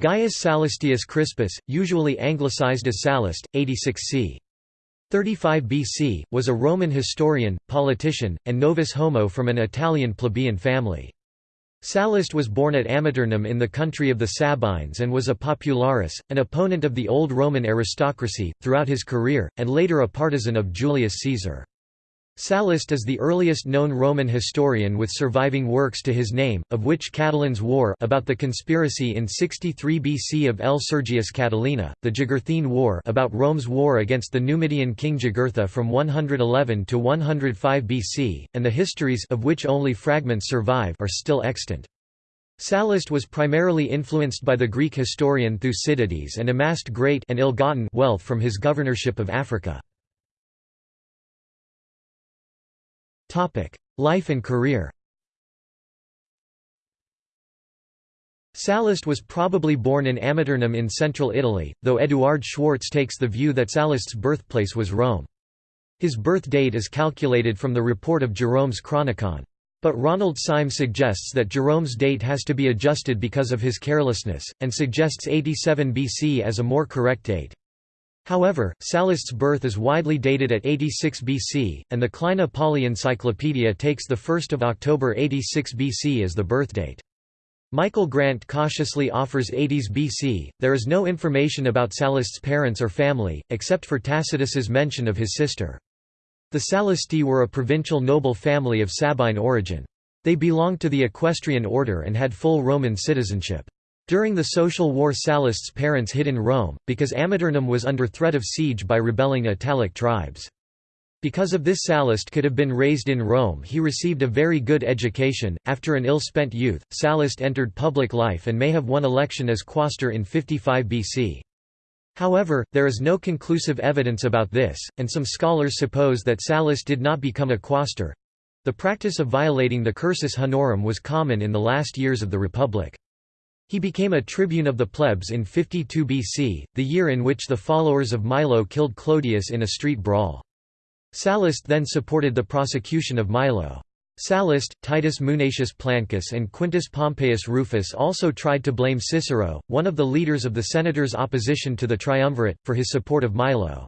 Gaius Sallustius Crispus, usually anglicized as Sallust, 86 c. 35 BC, was a Roman historian, politician, and novus homo from an Italian plebeian family. Sallust was born at Amiternum in the country of the Sabines and was a popularis, an opponent of the old Roman aristocracy, throughout his career, and later a partisan of Julius Caesar. Sallust is the earliest known Roman historian with surviving works to his name, of which Catiline's War about the conspiracy in 63 BC of L. Sergius Catilina, the Jugurthine War about Rome's war against the Numidian king Jugurtha from 111 to 105 BC, and the histories of which only fragments survive are still extant. Sallust was primarily influenced by the Greek historian Thucydides and amassed great and ill-gotten wealth from his governorship of Africa. Life and career Sallust was probably born in Amiternum in central Italy, though Eduard Schwartz takes the view that Sallust's birthplace was Rome. His birth date is calculated from the report of Jerome's Chronicon. But Ronald Syme suggests that Jerome's date has to be adjusted because of his carelessness, and suggests 87 BC as a more correct date. However, Sallust's birth is widely dated at 86 BC, and the Kleine Pauly Encyclopedia takes 1 October 86 BC as the birthdate. Michael Grant cautiously offers 80s BC. There is no information about Sallust's parents or family, except for Tacitus's mention of his sister. The Sallusti were a provincial noble family of Sabine origin. They belonged to the equestrian order and had full Roman citizenship. During the social war Sallust's parents hid in Rome, because Amiternum was under threat of siege by rebelling Italic tribes. Because of this Sallust could have been raised in Rome he received a very good education. After an ill-spent youth, Sallust entered public life and may have won election as quaestor in 55 BC. However, there is no conclusive evidence about this, and some scholars suppose that Sallust did not become a quaestor. The practice of violating the cursus honorum was common in the last years of the Republic. He became a tribune of the plebs in 52 BC, the year in which the followers of Milo killed Clodius in a street brawl. Sallust then supported the prosecution of Milo. Sallust, Titus Munatius Plancus and Quintus Pompeius Rufus also tried to blame Cicero, one of the leaders of the senators' opposition to the triumvirate, for his support of Milo.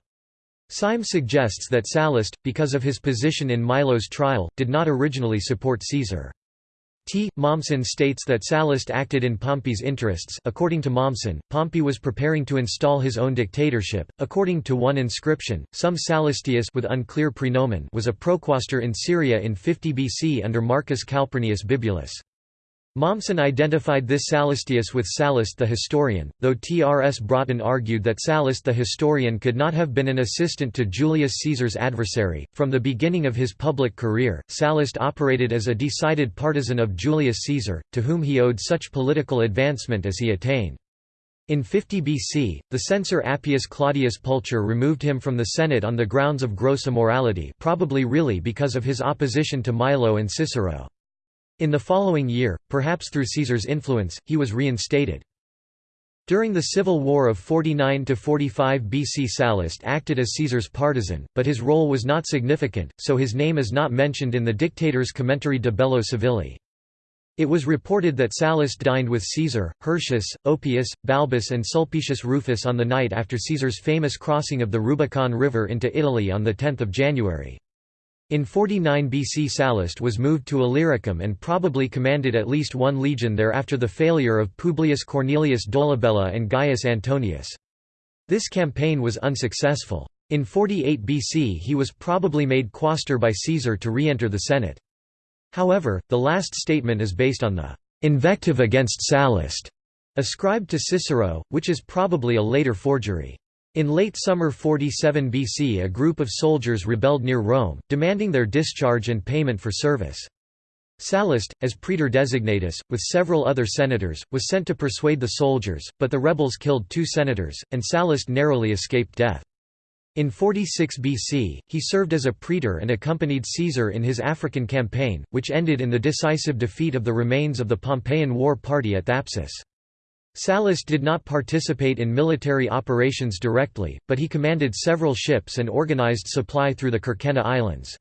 Syme suggests that Sallust, because of his position in Milo's trial, did not originally support Caesar. T. Mommsen states that Sallust acted in Pompey's interests according to Mommsen, Pompey was preparing to install his own dictatorship. According to one inscription, some Sallustius with unclear prenomen was a proquaestor in Syria in 50 BC under Marcus Calpurnius Bibulus. Mommsen identified this Sallustius with Sallust the historian, though T. R. S. Broughton argued that Sallust the historian could not have been an assistant to Julius Caesar's adversary. From the beginning of his public career, Sallust operated as a decided partisan of Julius Caesar, to whom he owed such political advancement as he attained. In 50 BC, the censor Appius Claudius Pulcher removed him from the Senate on the grounds of gross immorality probably really because of his opposition to Milo and Cicero. In the following year, perhaps through Caesar's influence, he was reinstated. During the civil war of 49–45 BC Sallust acted as Caesar's partisan, but his role was not significant, so his name is not mentioned in the dictator's Commentary de Bello Civili. It was reported that Sallust dined with Caesar, Hirtius, Oppius, Balbus and Sulpicius Rufus on the night after Caesar's famous crossing of the Rubicon River into Italy on 10 January. In 49 BC Sallust was moved to Illyricum and probably commanded at least one legion there after the failure of Publius Cornelius Dolabella and Gaius Antonius. This campaign was unsuccessful. In 48 BC he was probably made quaestor by Caesar to re-enter the Senate. However, the last statement is based on the «invective against Sallust» ascribed to Cicero, which is probably a later forgery. In late summer 47 BC a group of soldiers rebelled near Rome, demanding their discharge and payment for service. Sallust, as praetor designatus, with several other senators, was sent to persuade the soldiers, but the rebels killed two senators, and Sallust narrowly escaped death. In 46 BC, he served as a praetor and accompanied Caesar in his African campaign, which ended in the decisive defeat of the remains of the Pompeian war party at Thapsus. Sallust did not participate in military operations directly, but he commanded several ships and organized supply through the Kerkenna Islands.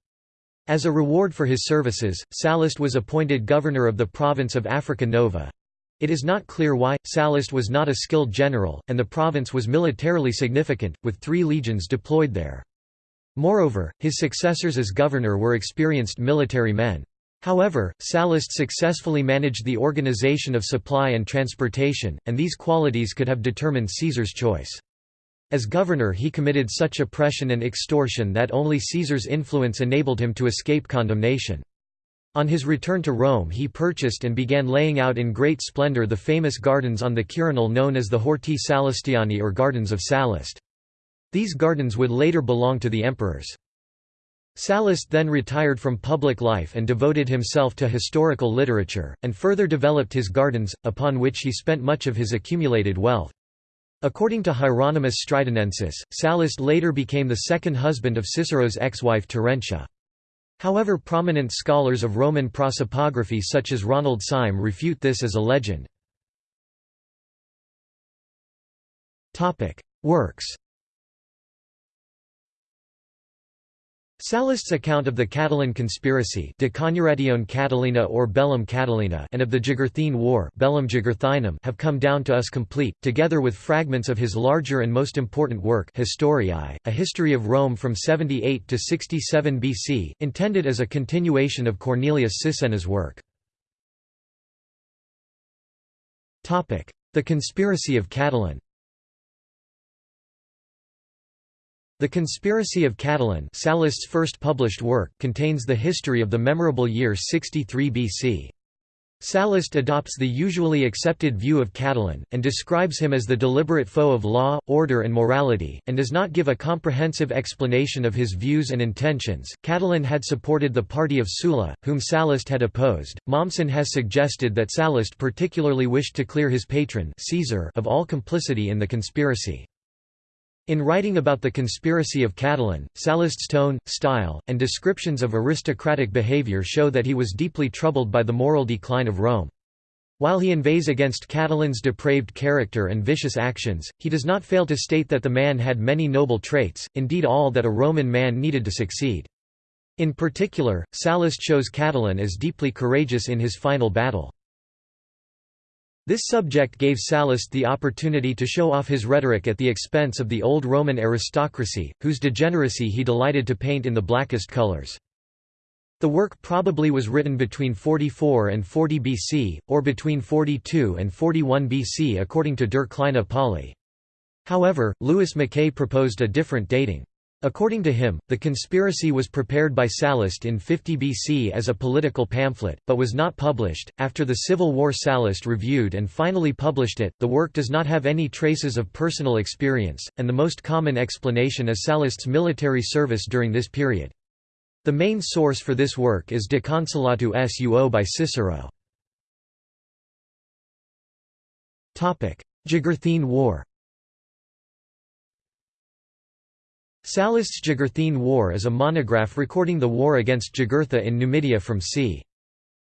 As a reward for his services, Sallust was appointed governor of the province of Africa Nova. It is not clear why. Sallust was not a skilled general, and the province was militarily significant, with three legions deployed there. Moreover, his successors as governor were experienced military men. However, Sallust successfully managed the organization of supply and transportation, and these qualities could have determined Caesar's choice. As governor he committed such oppression and extortion that only Caesar's influence enabled him to escape condemnation. On his return to Rome he purchased and began laying out in great splendor the famous gardens on the Quirinal known as the Horti Sallustiani or Gardens of Sallust. These gardens would later belong to the emperors. Sallust then retired from public life and devoted himself to historical literature, and further developed his gardens, upon which he spent much of his accumulated wealth. According to Hieronymus Stridonensis, Sallust later became the second husband of Cicero's ex-wife Terentia. However prominent scholars of Roman prosopography such as Ronald Syme refute this as a legend. Works Sallust's account of the Catiline conspiracy De Catilina or Bellum Catilina and of the Jugurthine War Bellum Jugurthinum have come down to us complete, together with fragments of his larger and most important work Historiae, a history of Rome from 78 to 67 BC, intended as a continuation of Cornelius Sisenna's work. The conspiracy of Catiline The Conspiracy of Catiline Sallust's first published work contains the history of the memorable year 63 BC. Sallust adopts the usually accepted view of Catiline, and describes him as the deliberate foe of law, order, and morality, and does not give a comprehensive explanation of his views and intentions. Catiline had supported the party of Sulla, whom Sallust had opposed. Mommsen has suggested that Sallust particularly wished to clear his patron Caesar of all complicity in the conspiracy. In writing about the conspiracy of Catiline, Sallust's tone, style, and descriptions of aristocratic behavior show that he was deeply troubled by the moral decline of Rome. While he inveighs against Catiline's depraved character and vicious actions, he does not fail to state that the man had many noble traits, indeed all that a Roman man needed to succeed. In particular, Sallust shows Catiline as deeply courageous in his final battle. This subject gave Sallust the opportunity to show off his rhetoric at the expense of the old Roman aristocracy, whose degeneracy he delighted to paint in the blackest colors. The work probably was written between 44 and 40 BC, or between 42 and 41 BC according to Der kleine Pauly. However, Louis Mackay proposed a different dating. According to him, the conspiracy was prepared by Sallust in 50 BC as a political pamphlet, but was not published. After the Civil War, Sallust reviewed and finally published it. The work does not have any traces of personal experience, and the most common explanation is Sallust's military service during this period. The main source for this work is De Consulatu Suo by Cicero. Jugurthine War Sallust's Jugurthine War is a monograph recording the war against Jugurtha in Numidia from c.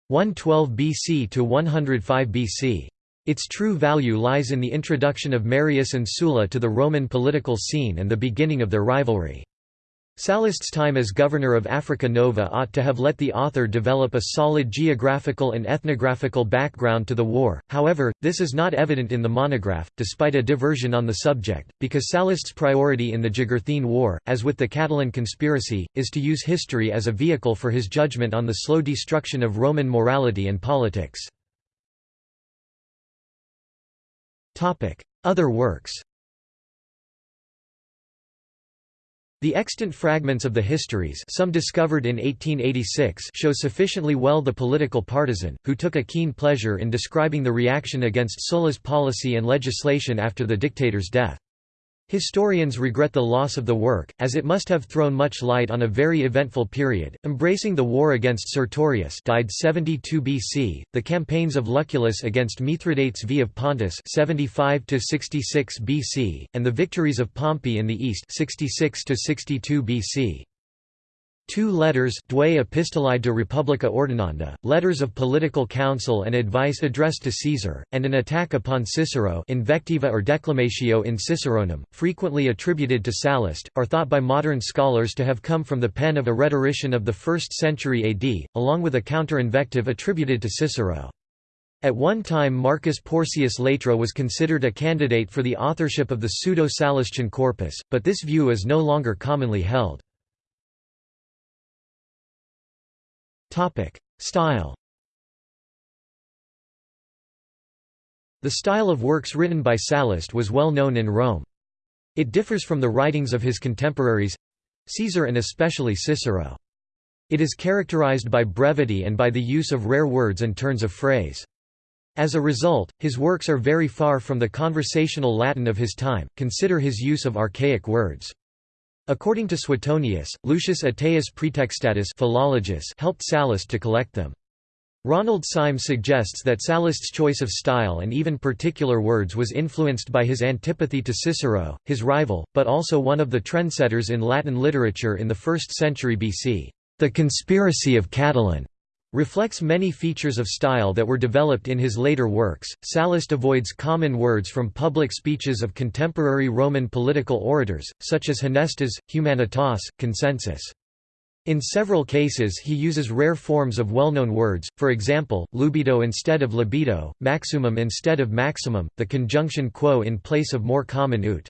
112 BC to 105 BC. Its true value lies in the introduction of Marius and Sulla to the Roman political scene and the beginning of their rivalry. Sallust's time as governor of Africa Nova ought to have let the author develop a solid geographical and ethnographical background to the war, however, this is not evident in the monograph, despite a diversion on the subject, because Sallust's priority in the Jugurthine War, as with the Catiline conspiracy, is to use history as a vehicle for his judgment on the slow destruction of Roman morality and politics. Other works The extant fragments of the histories some discovered in 1886 show sufficiently well the political partisan, who took a keen pleasure in describing the reaction against Sulla's policy and legislation after the dictator's death. Historians regret the loss of the work, as it must have thrown much light on a very eventful period, embracing the war against Sertorius died 72 BC, the campaigns of Lucullus against Mithridates V of Pontus 75 BC, and the victories of Pompey in the east 66 62 BC. Two letters Duae Epistolae de Republica Ordinanda, letters of political counsel and advice addressed to Caesar, and an attack upon Cicero Invectiva or Declamatio in Ciceronem, frequently attributed to Sallust, are thought by modern scholars to have come from the pen of a rhetorician of the 1st century AD, along with a counter-invective attributed to Cicero. At one time Marcus Porcius Latro was considered a candidate for the authorship of the Pseudo-Sallustine corpus, but this view is no longer commonly held. Style The style of works written by Sallust was well known in Rome. It differs from the writings of his contemporaries—Caesar and especially Cicero. It is characterized by brevity and by the use of rare words and turns of phrase. As a result, his works are very far from the conversational Latin of his time, consider his use of archaic words. According to Suetonius, Lucius Ateius Praetextatus philologus helped Sallust to collect them. Ronald Syme suggests that Sallust's choice of style and even particular words was influenced by his antipathy to Cicero, his rival, but also one of the trendsetters in Latin literature in the 1st century BC. The Conspiracy of Catiline reflects many features of style that were developed in his later works. Sallust avoids common words from public speeches of contemporary Roman political orators, such as honestas, humanitas, consensus. In several cases he uses rare forms of well-known words, for example, lubido instead of libido, maxumum instead of maximum, the conjunction quo in place of more common ut.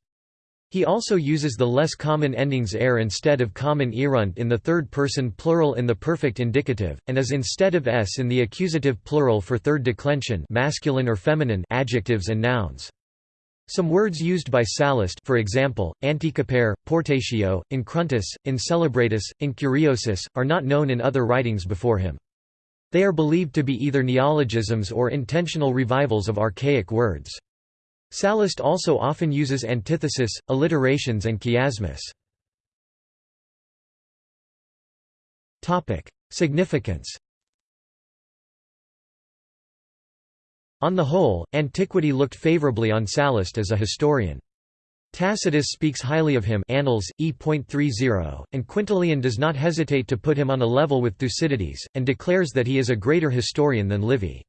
He also uses the less common endings er instead of common erunt in the third person plural in the perfect indicative, and as instead of s in the accusative plural for third declension masculine or feminine adjectives and nouns. Some words used by Sallust for example, antecapere, portatio, incruentus, incelebratus, incuriosus, are not known in other writings before him. They are believed to be either neologisms or intentional revivals of archaic words. Sallust also often uses antithesis, alliterations and chiasmus. Significance On the whole, antiquity looked favorably on Sallust as a historian. Tacitus speaks highly of him Annals, e.30, and Quintilian does not hesitate to put him on a level with Thucydides, and declares that he is a greater historian than Livy.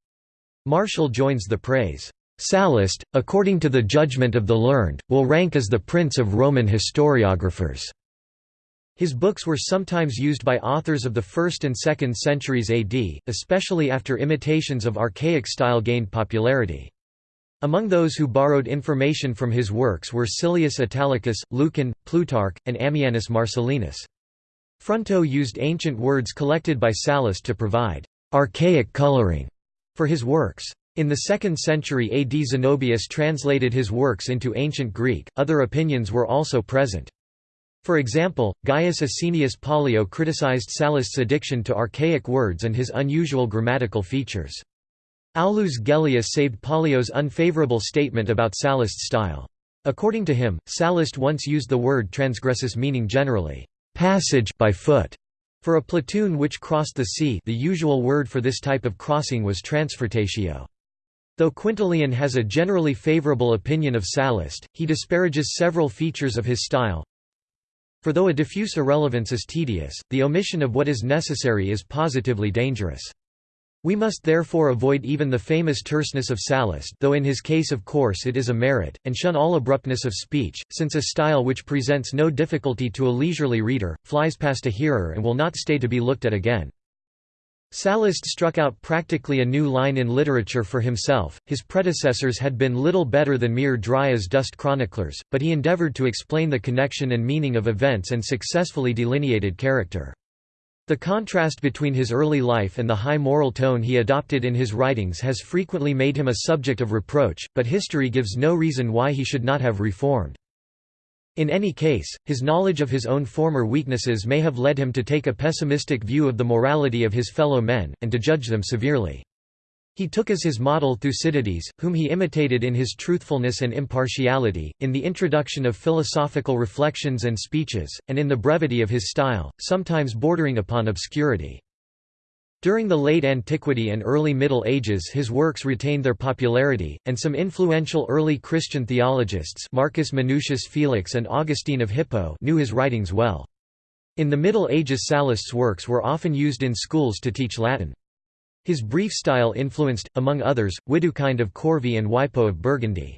Martial joins the praise. Sallust, according to the judgment of the learned, will rank as the prince of Roman historiographers. His books were sometimes used by authors of the 1st and 2nd centuries AD, especially after imitations of archaic style gained popularity. Among those who borrowed information from his works were Silius Italicus, Lucan, Plutarch, and Ammianus Marcellinus. Fronto used ancient words collected by Sallust to provide «archaic coloring» for his works. In the 2nd century AD Zenobius translated his works into ancient Greek, other opinions were also present. For example, Gaius Asinius Pollio criticized Sallust's addiction to archaic words and his unusual grammatical features. Aulus Gellius saved Pollio's unfavorable statement about Sallust's style. According to him, Sallust once used the word transgressus meaning generally, passage by foot. For a platoon which crossed the sea the usual word for this type of crossing was transfretatio. Though Quintilian has a generally favorable opinion of Sallust, he disparages several features of his style. For though a diffuse irrelevance is tedious, the omission of what is necessary is positively dangerous. We must therefore avoid even the famous terseness of Sallust though in his case of course it is a merit, and shun all abruptness of speech, since a style which presents no difficulty to a leisurely reader, flies past a hearer and will not stay to be looked at again. Sallust struck out practically a new line in literature for himself, his predecessors had been little better than mere dry-as-dust chroniclers, but he endeavored to explain the connection and meaning of events and successfully delineated character. The contrast between his early life and the high moral tone he adopted in his writings has frequently made him a subject of reproach, but history gives no reason why he should not have reformed. In any case, his knowledge of his own former weaknesses may have led him to take a pessimistic view of the morality of his fellow men, and to judge them severely. He took as his model Thucydides, whom he imitated in his truthfulness and impartiality, in the introduction of philosophical reflections and speeches, and in the brevity of his style, sometimes bordering upon obscurity. During the late antiquity and early Middle Ages his works retained their popularity, and some influential early Christian theologists Marcus Minucius Felix and Augustine of Hippo knew his writings well. In the Middle Ages Sallust's works were often used in schools to teach Latin. His brief style influenced, among others, Widukind of Corvey and Wipo of Burgundy.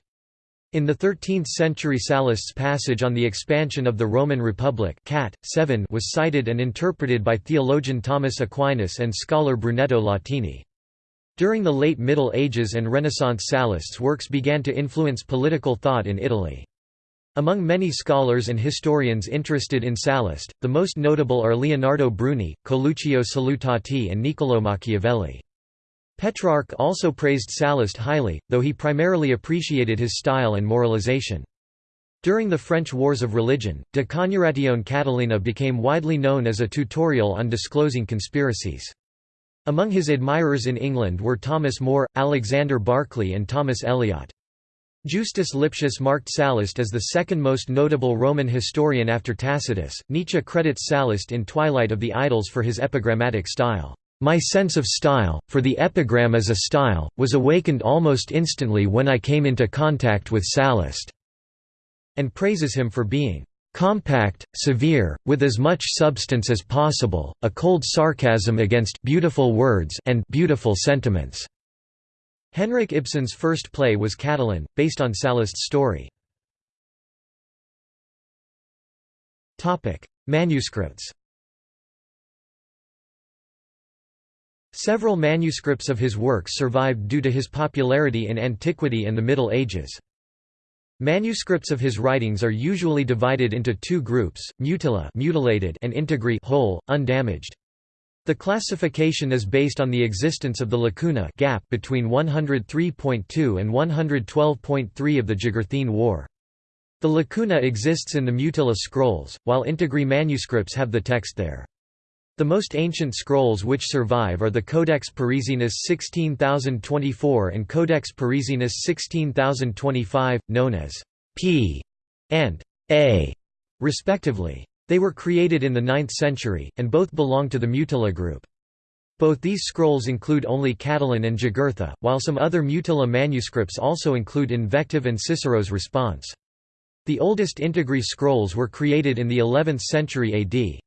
In the 13th century Sallust's passage on the expansion of the Roman Republic Cat. 7 was cited and interpreted by theologian Thomas Aquinas and scholar Brunetto Latini. During the late Middle Ages and Renaissance Sallust's works began to influence political thought in Italy. Among many scholars and historians interested in Sallust, the most notable are Leonardo Bruni, Coluccio Salutati and Niccolò Machiavelli. Petrarch also praised Sallust highly, though he primarily appreciated his style and moralization. During the French Wars of Religion, De Coniuratione Catilinae became widely known as a tutorial on disclosing conspiracies. Among his admirers in England were Thomas More, Alexander Barclay and Thomas Elyot. Justus Lipsius marked Sallust as the second most notable Roman historian after Tacitus. Nietzsche credits Sallust in Twilight of the Idols for his epigrammatic style. My sense of style, for the epigram as a style, was awakened almost instantly when I came into contact with Sallust, and praises him for being compact, severe, with as much substance as possible, a cold sarcasm against beautiful words and beautiful sentiments. Henrik Ibsen's first play was Catiline, based on Sallust's story. Manuscripts Several manuscripts of his works survived due to his popularity in antiquity and the Middle Ages. Manuscripts of his writings are usually divided into two groups, mutila mutilated and integri whole, undamaged. The classification is based on the existence of the lacuna gap between 103.2 and 112.3 of the Jugurthine War. The lacuna exists in the Mutila scrolls, while integri manuscripts have the text there. The most ancient scrolls which survive are the Codex Parisinus 16024 and Codex Parisinus 16025, known as P and A, respectively. They were created in the 9th century, and both belong to the Mutila group. Both these scrolls include only Catiline and Jugurtha, while some other Mutila manuscripts also include invective and Cicero's response. The oldest Integri scrolls were created in the 11th century AD.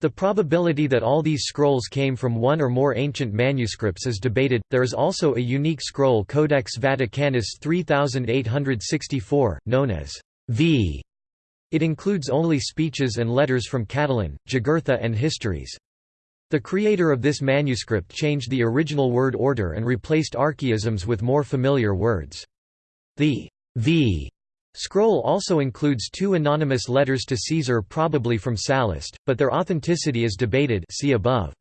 The probability that all these scrolls came from one or more ancient manuscripts is debated. There is also a unique scroll Codex Vaticanus 3864, known as V. It includes only speeches and letters from Catiline, Jugurtha and histories. The creator of this manuscript changed the original word order and replaced archaisms with more familiar words. The V Scroll also includes two anonymous letters to Caesar probably from Sallust, but their authenticity is debated see above.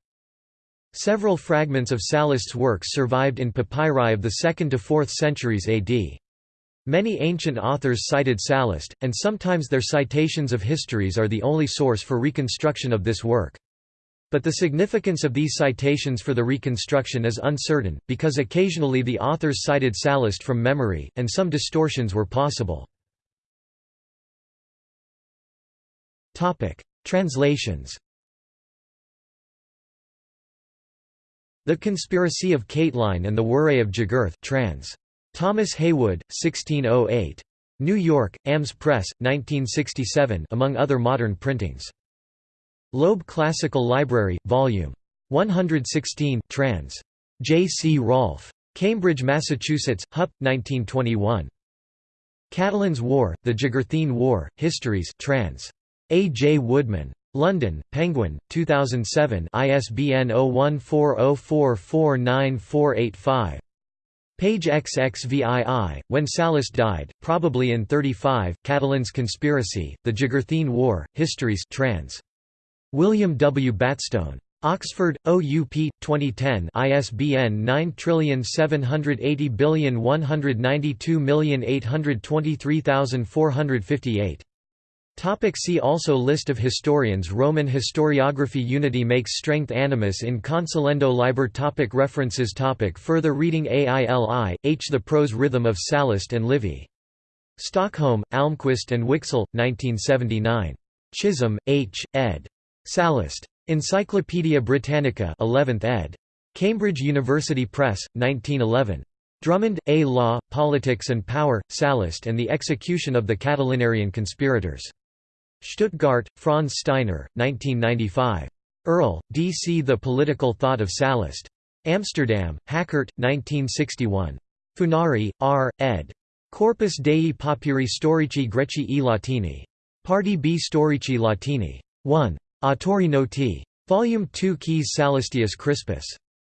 Several fragments of Sallust's works survived in papyri of the 2nd to 4th centuries AD. Many ancient authors cited Sallust, and sometimes their citations of histories are the only source for reconstruction of this work. But the significance of these citations for the reconstruction is uncertain, because occasionally the authors cited Sallust from memory, and some distortions were possible. Translations The Conspiracy of Catiline and the Worray of Jugurth trans. Thomas Heywood, 1608. New York, AMS Press, 1967 among other modern printings. Loeb Classical Library, Vol. 116 trans. J. C. Rolfe. Cambridge, Massachusetts, Hupp, 1921. Catiline's War, The Jugurthine War, Histories trans. A. J. Woodman. London, Penguin, 2007 ISBN 0140449485. Page XXVII, when Sallust died, probably in 35, Catiline's Conspiracy, The Jugurthine War, Histories trans. William W. Batstone. Oxford, OUP, 2010 ISBN 9780192823458. Topic see also List of historians Roman historiography Unity makes strength Animus in consulendo liber topic References topic Further reading AILI, H. The Prose Rhythm of Sallust and Livy. Stockholm, Almqvist and Wiksell, 1979. Chisholm, H., ed. Sallust. Encyclopædia Britannica 11th ed. Cambridge University Press, 1911. Drummond, A. Law, Politics and Power, Sallust and the Execution of the Catilinarian Conspirators. Stuttgart, Franz Steiner, 1995. Earl, D. C. The Political Thought of Sallust. Amsterdam, Hakkert, 1961. Funari, R., ed. Corpus Dei Papiri Storici Greci e Latini. Parti B Storici Latini. 1. Autori Noti. Volume 2 Keys Sallustius Crispus.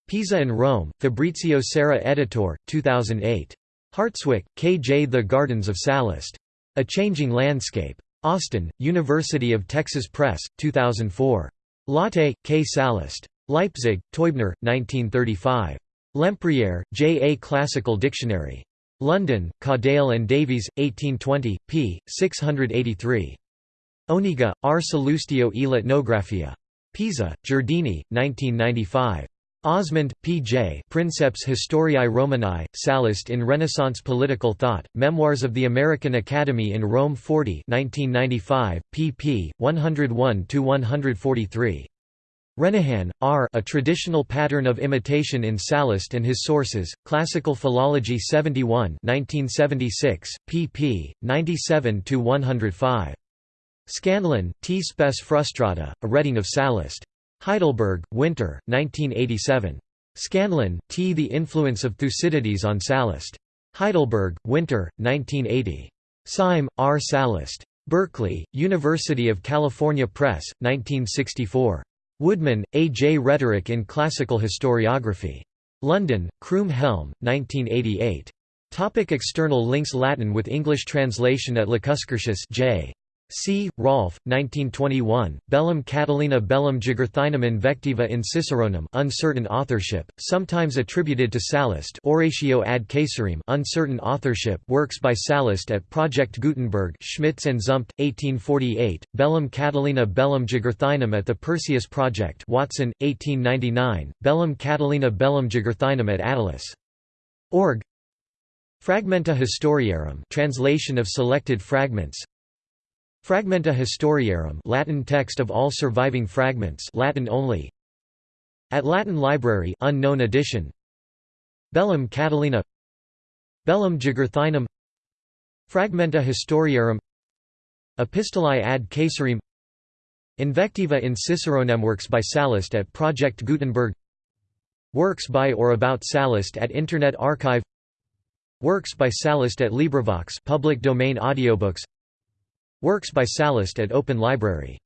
Pisa and Rome, Fabrizio Serra editor, 2008. Hartswick, K. J. The Gardens of Sallust. A Changing Landscape. Austin, University of Texas Press, 2004. Latte, K. Sallust. Leipzig, Teubner, 1935. Lempriere, J. A Classical Dictionary. London, Cadell and Davies, 1820, p. 683. Oniga, R. Salustio e l'etnografia. Pisa, Giardini, 1995. Osmond, P. J. Princeps Historiae Romanae, Sallust in Renaissance Political Thought, Memoirs of the American Academy in Rome 40 1995, pp. 101–143. Renehan, R. A Traditional Pattern of Imitation in Sallust and His Sources, Classical Philology 71 1976, pp. 97–105. Scanlon, T. Spes Frustrata, A Reading of Sallust. Heidelberg, Winter, 1987. Scanlon, T. The Influence of Thucydides on Sallust. Heidelberg, Winter, 1980. Syme, R. Sallust. Berkeley, University of California Press, 1964. Woodman, A. J. Rhetoric in Classical Historiography. London, Croom Helm, 1988. Topic external links Latin with English translation at Lacuscurtius J. C. Rolfe, 1921, Bellum Catilinae Bellum Jugurthinum Invectiva in Ciceronem uncertain authorship, sometimes attributed to Sallust Oratio ad Caesarem uncertain authorship works by Sallust at Project Gutenberg Schmitz and Zumpt, 1848, Bellum Catilinae Bellum Jugurthinum at the Perseus Project Watson, 1899, Bellum Catilinae Bellum Jugurthinum at Attalus. Org Fragmenta Historiarum translation of selected fragments Fragmenta Historiarum Latin text of all surviving fragments Latin only. At Latin Library unknown edition. Bellum Catilinae. Bellum Jugurthinum Fragmenta Historiarum. Epistolae ad Caesarem Invectiva in Ciceronem works by Sallust at Project Gutenberg. Works by or about Sallust at Internet Archive. Works by Sallust at LibriVox public domain audiobooks Works by Sallust at Open Library